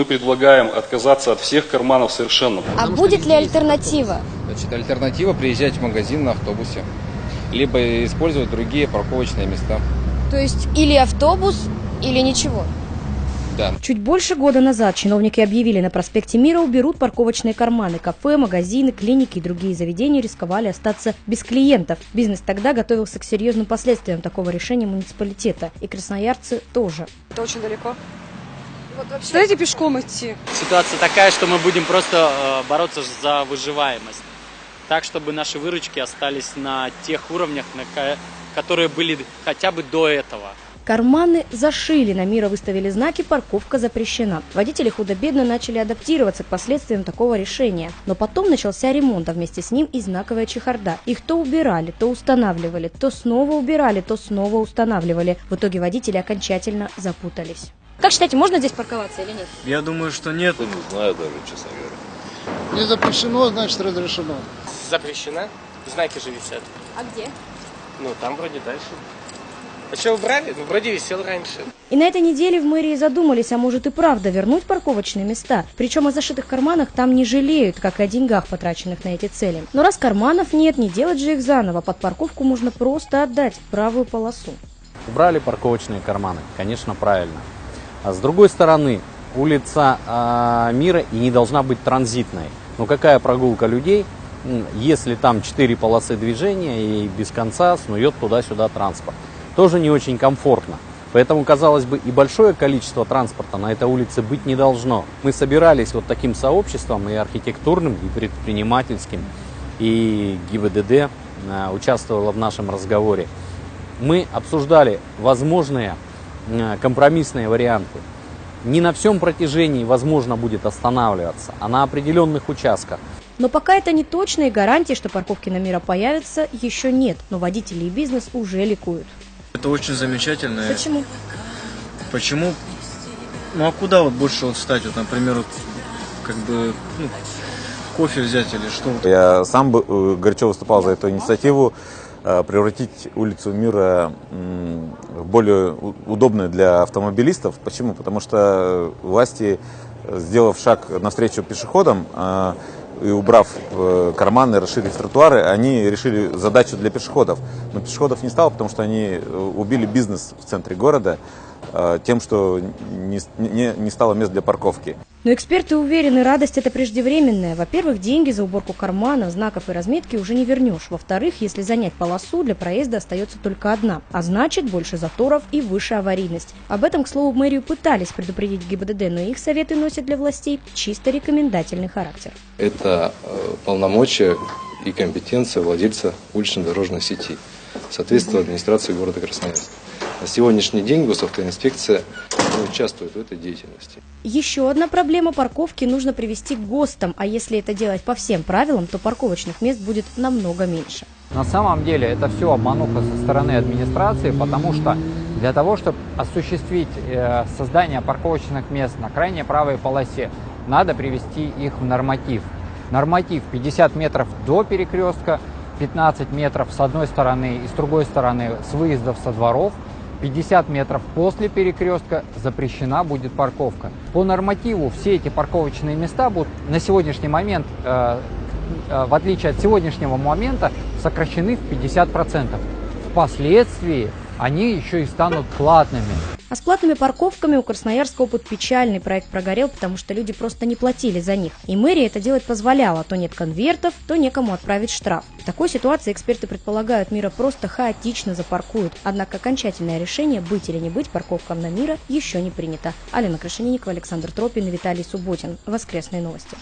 мы предлагаем отказаться от всех карманов совершенно. А будет ли альтернатива? Значит, альтернатива приезжать в магазин на автобусе, либо использовать другие парковочные места. То есть или автобус, или ничего? Да. Чуть больше года назад чиновники объявили, на проспекте Мира уберут парковочные карманы. Кафе, магазины, клиники и другие заведения рисковали остаться без клиентов. Бизнес тогда готовился к серьезным последствиям такого решения муниципалитета. И красноярцы тоже. Это очень далеко. Вот вообще... Дайте пешком идти. Ситуация такая, что мы будем просто э, бороться за выживаемость. Так, чтобы наши выручки остались на тех уровнях, на ко- которые были хотя бы до этого. Карманы зашили, на мира выставили знаки «Парковка запрещена». Водители худо-бедно начали адаптироваться к последствиям такого решения. Но потом начался ремонт, а вместе с ним и знаковая чехарда. Их то убирали, то устанавливали, то снова убирали, то снова устанавливали. В итоге водители окончательно запутались. Как считаете, можно здесь парковаться или нет? Я думаю, что нет. Не знаю даже, честно говоря. Не запрещено, значит разрешено. Запрещена. Знаки же висят. А где? Ну, там вроде дальше. А что убрали? Ну, вроде висел раньше. И на этой неделе в мэрии задумались, а может и правда вернуть парковочные места. Причем о зашитых карманах там не жалеют, как и о деньгах, потраченных на эти цели. Но раз карманов нет, не делать же их заново. Под парковку можно просто отдать правую полосу. Убрали парковочные карманы, конечно, правильно. А с другой стороны, улица э, Мира и не должна быть транзитной. Но какая прогулка людей, если там четыре полосы движения и без конца снует туда-сюда транспорт? Тоже не очень комфортно. Поэтому, казалось бы, и большое количество транспорта на этой улице быть не должно. Мы собирались вот таким сообществом и архитектурным, и предпринимательским, и ГИБДД э, участвовала в нашем разговоре. Мы обсуждали возможные компромиссные варианты. Не на всем протяжении возможно будет останавливаться, а на определенных участках. Но пока это не точно и гарантии, что парковки на мира появятся, еще нет. Но водители и бизнес уже ликуют. Это очень замечательно. Почему? Почему? Ну а куда вот больше вот встать? Вот, например, вот, как бы ну, кофе взять или что? Я сам бы э, горячо выступал за эту инициативу э, превратить улицу Мира в более удобную для автомобилистов. Почему? Потому что власти, э, сделав шаг навстречу пешеходам э, и убрав э, карманы, расширив тротуары, они решили задачу для пешеходов. Но пешеходов не стало, потому что они э, убили бизнес в центре города э, тем, что не, не, не стало мест для парковки. Но эксперты уверены, радость это преждевременная. Во-первых, деньги за уборку карманов, знаков и разметки уже не вернешь. Во-вторых, если занять полосу, для проезда остается только одна. А значит, больше заторов и выше аварийность. Об этом, к слову, мэрию пытались предупредить ГИБДД, но их советы носят для властей чисто рекомендательный характер. Это э, полномочия и компетенция владельца улично-дорожной сети, соответственно, администрации города Красноярск. На сегодняшний день госавтоинспекция не участвует в этой деятельности. Еще одна проблема парковки нужно привести к ГОСТам, а если это делать по всем правилам, то парковочных мест будет намного меньше. На самом деле это все обмануха со стороны администрации, потому что для того, чтобы осуществить э, создание парковочных мест на крайней правой полосе, надо привести их в норматив. Норматив 50 метров до перекрестка, 15 метров с одной стороны и с другой стороны с выездов со дворов, 50 метров после перекрестка запрещена будет парковка. По нормативу все эти парковочные места будут на сегодняшний момент, э, э, в отличие от сегодняшнего момента, сокращены в 50%. Впоследствии они еще и станут платными. А с платными парковками у Красноярска опыт печальный. Проект прогорел, потому что люди просто не платили за них. И мэрия это делать позволяла. То нет конвертов, то некому отправить штраф. В такой ситуации эксперты предполагают, мира просто хаотично запаркуют. Однако окончательное решение, быть или не быть парковкам на мира, еще не принято. Алина Крашенинникова, Александр Тропин Виталий Субботин. Воскресные новости.